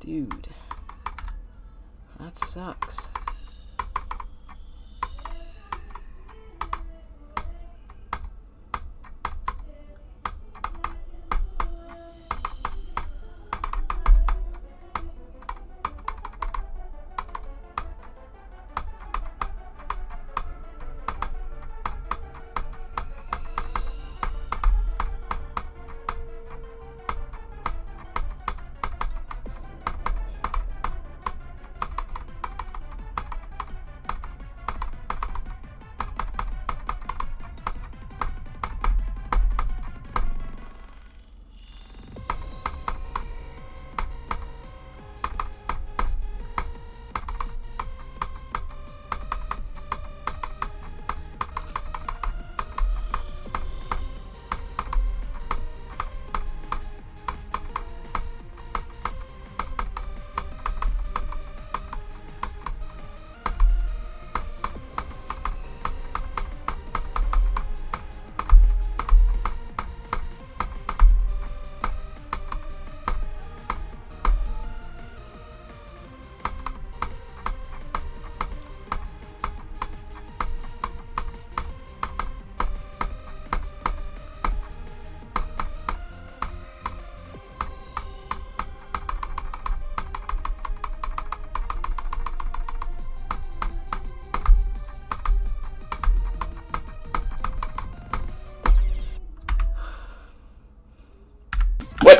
Dude. That sucks.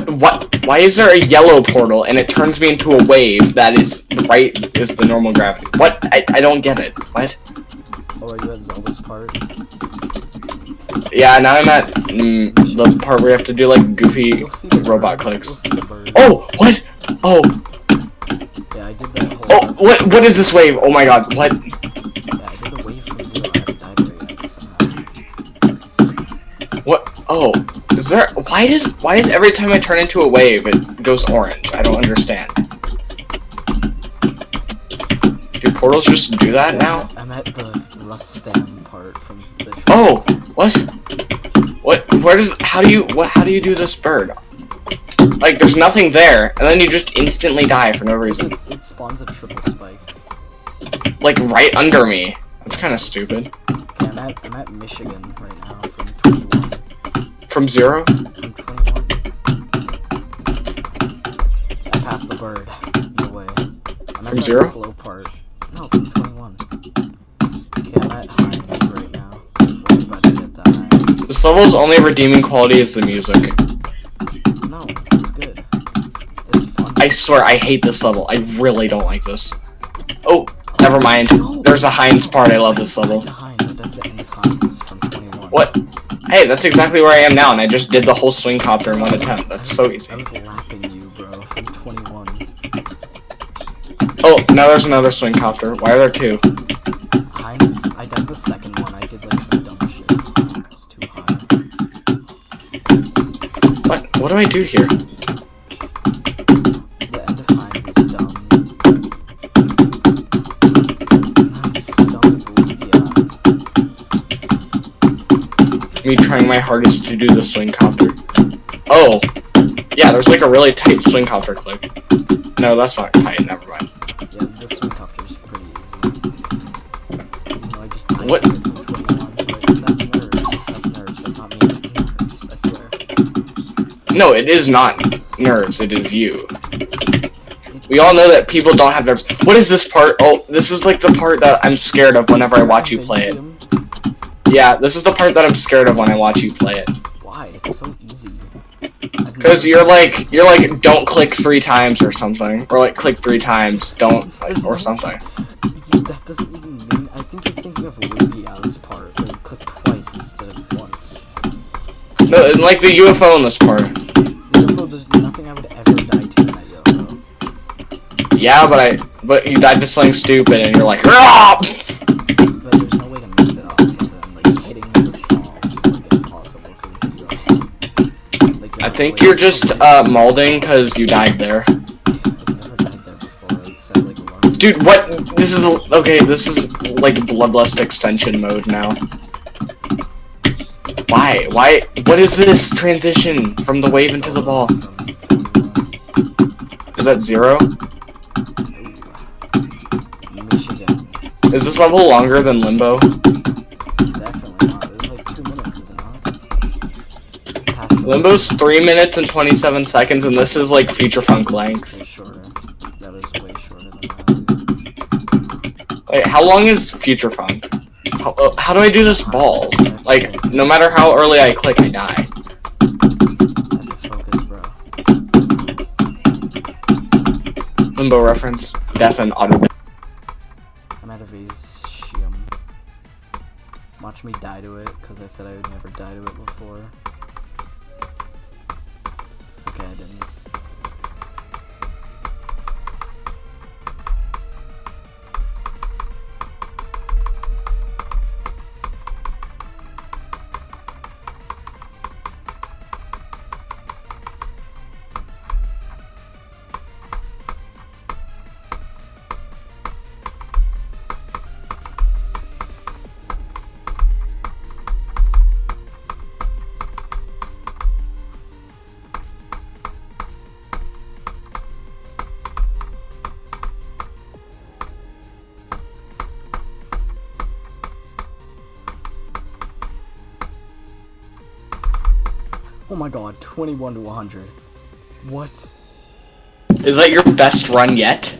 What? Why is there a yellow portal and it turns me into a wave that is right is the normal gravity? What? I, I don't get it. What? Oh, are you at Zelda's part? Yeah, now I'm at mm, the part where you have to do like goofy You'll see robot clicks. You'll see the bird. Oh, what? Oh, Yeah, I did that whole. oh, what? What is this wave? Oh my god, what? Yeah, I did the wave from zero. I haven't died yet somehow. What? Oh, is there? Why does? Why is every time I turn into a wave it goes orange? I don't understand. Do portals just do that Yeah, now? I'm at the Rustam part from the. Oh, what? What? Where does? How do you? What? How do you do this bird? Like, there's nothing there, and then you just instantly die for no reason. It, it spawns a triple spike. Like right under me. That's kind of stupid. Okay, I'm at I'm at Michigun right now from 21. From zero? From 21. I passed the bird. No way. I'm From zero? slow part. No, from 21. Okay, I'm at Hines right now. We're about to get to Hines. This level's only redeeming quality is the music. No, it's good. It's fun. I swear, I hate this level. I really don't like this. Oh, never mind. No. There's a Heinz part. I love this level. died to Hines. I died to the end of Hines from 21. What? Hey, that's exactly where I am now, and I just did the whole swing copter in one attempt. That's so easy. I was lapping you, bro, from 21. Oh, now there's another swing copter. Why are there two? Hines, I died the second one. I did like some dumb shit. It was too high. What? What do I do here? Me trying my hardest to do the swing copter. Oh, yeah. There's like a really tight swing copter clip. No, that's not tight. Never mind. Yeah, this one top is pretty easy. Though I just What? to it from 21, but that's nerves. That's nerves. That's not me. That's nerves. I swear. No, it is not nerves. It is you. We all know that people don't have nerves. What is this part? Oh, this is like the part that I'm scared of whenever I watch you play it. Yeah, this is the part that I'm scared of when I watch you play it. Why? It's so easy. Because you're like, you're like, don't click three times or something. Or like, click three times, don't, like, or something. You- that doesn't even mean. I think you're thinking of Lugia's part, where you click twice instead of once. No, and like the UFO in this part. UFO, there's nothing I would ever die to in that UFO. Yeah, but I, but you died to something stupid and you're like, "Ah!" Think you're just, uh, molding because you died there. Dude, what? This is, okay, this is like bloodlust extension mode now. Why? Why? What is this transition from the wave into the ball? Is that zero. Is this level longer than Limbo? Limbo's three minutes and twenty-seven seconds, and this is like Future Funk length. Way shorter. That is way shorter than that. Wait, how long is Future Funk? How, uh, how do I do this ball? Like, no matter how early I click, I die. I have to focus, bro. Limbo reference. Deaf and auto. I'm out of Asium. Watch me die to it, because I said I would never die to it before. Okay, Oh my god, 21 to 100. What? Is that your best run yet?